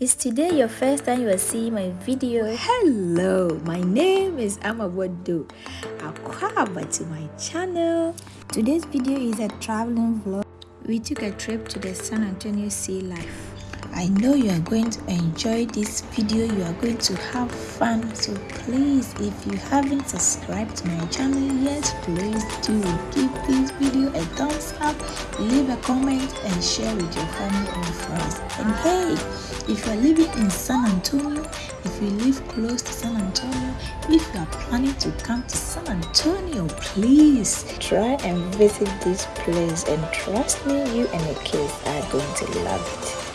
Is today your first time you are seeing my video? Hello, my name is Amabodo. Welcome to my channel. Today's video is a traveling vlog. We took a trip to the San Antonio Sea Life. I know you are going to enjoy this video. You are going to have fun. So please, if you haven't subscribed to my channel yet, please do give this video a thumbs up, leave a comment and share with your family and friends. And hey, if you are living in San Antonio, if you live close to San Antonio, if you are planning to come to San Antonio, please try and visit this place and trust me, you and your kids are going to love it.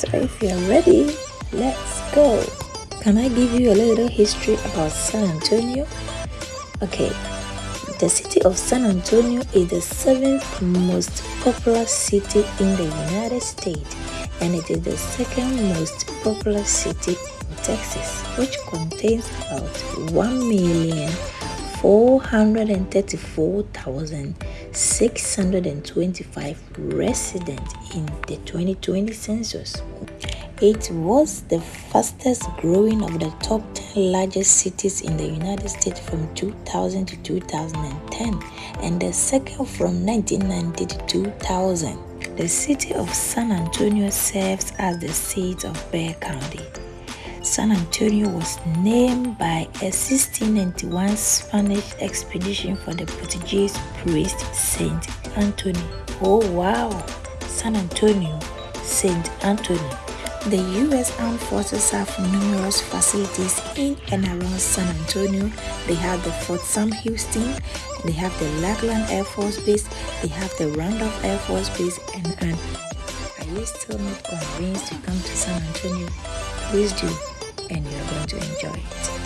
So if you're ready, let's go. Can I give you a little history about San Antonio? Okay, the city of San Antonio is the seventh most populous city in the United States and it is the second most populous city in Texas, which contains about 1,434,625 residents in the 2020 census. It was the fastest growing of the top 10 largest cities in the United States from 2000 to 2010 and the second from 1990 to 2000. The city of San Antonio serves as the seat of Bexar County. San Antonio was named by a 1691 Spanish expedition for the Portuguese priest Saint Anthony. Oh wow! San Antonio, Saint Anthony. The U.S. Armed Forces have numerous facilities in and around San Antonio. They have the Fort Sam Houston, they have the Lackland Air Force Base, they have the Randolph Air Force Base, and, and are you still not convinced to come to San Antonio? Please do, and you're going to enjoy it.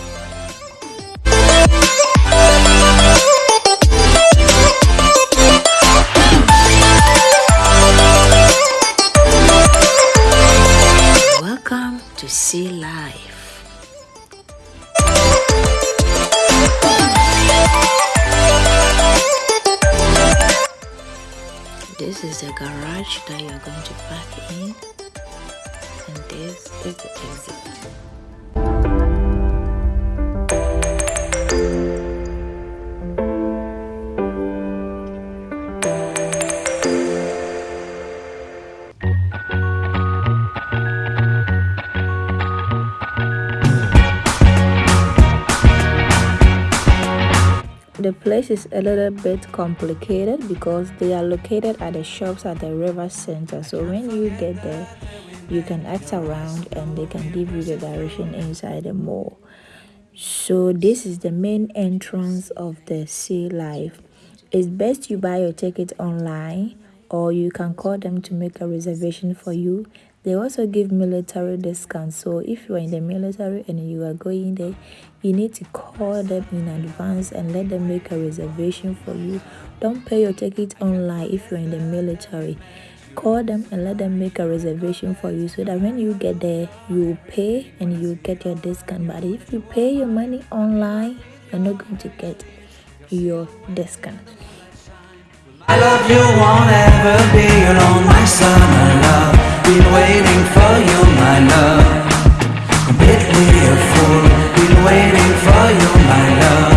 Sea Life. This is the garage that you are going to park in and this is the exit. The place is a little bit complicated because they are located at the shops at the river center. So when you get there you can ask around and they can give you the direction inside the mall. So this is the main entrance of the sea life. It's best you buy your ticket online or you can call them to make a reservation for you they also give military discounts. So if you are in the military and you are going there you need to call them in advance and let them make a reservation for you. Don't pay your ticket online if you're in the military. Call them and let them make a reservation for you so that when you get there you pay and you get your discount. But if you pay your money online you're not going to get your discount. I love you won't ever be alone, my summer love Been waiting for you, my love. Completely a fool Been waiting for you, my love.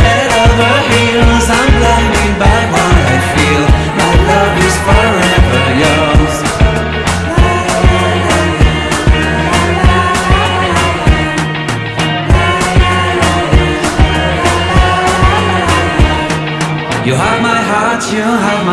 Head over heels, I'm blinded by what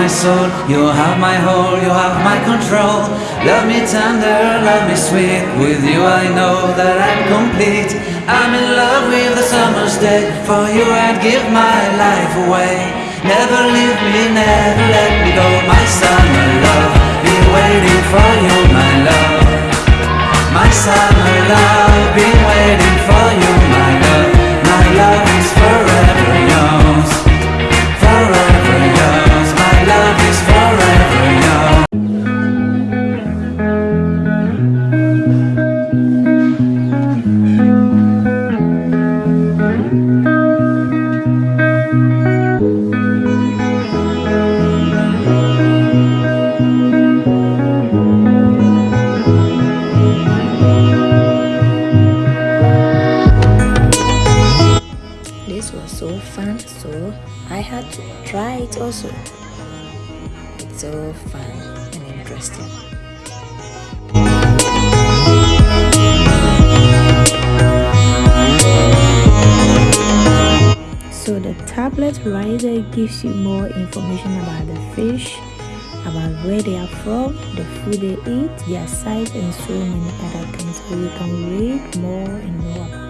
my soul. You have my whole, you have my control. Love me tender, love me sweet. With you I know that I'm complete. I'm in love with the summer's day. For you I'd give my life away. Never leave me, never let me go. My summer love, be waiting for you, my love. My summer love, be waiting for you, night also. It's so fun and interesting. So the tablet there gives you more information about the fish, about where they are from, the food they eat, their size and so many other things. So you can read more and more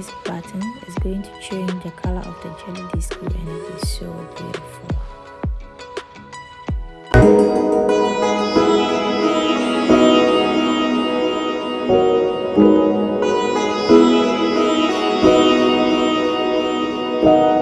this button is going to change the color of the jelly disc, and it is so beautiful. Thank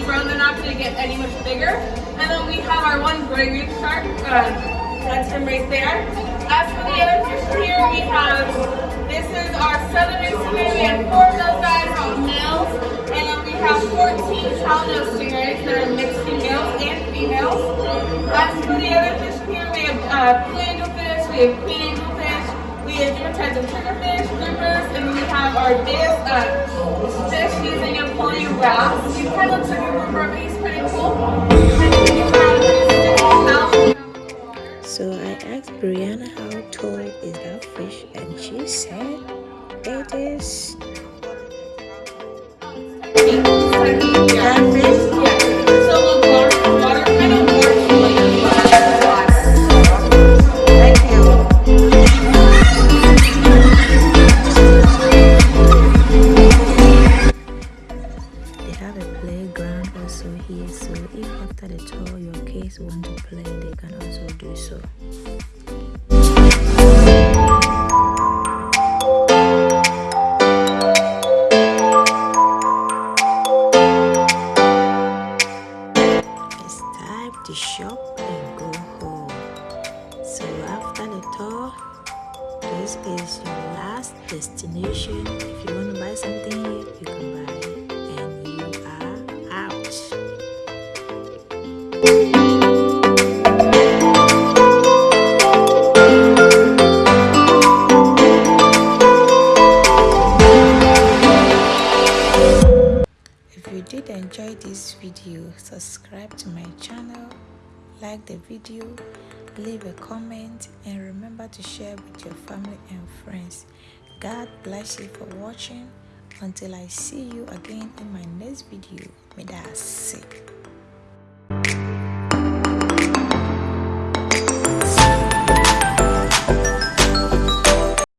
really brown, they're not going to get any much bigger. And then we have our one gray reef shark. Uh, that's him right there. As for the other fish here, we have, this is our southern stingray. We have four of those guys on males. And then we have 14 cow-nose stingrays that are mixed females and females. As for the other fish here, we have uh, blue angelfish, we have queen angelfish, we have different types of trigger this uh, using a wrap. You kind of took it from me, it's pretty cool. So I asked Brianna how tall is that fish and she said it is so subscribe to my channel like the video leave a comment and remember to share with your family and friends. God bless you for watching. Until i see you again in my next video may that sick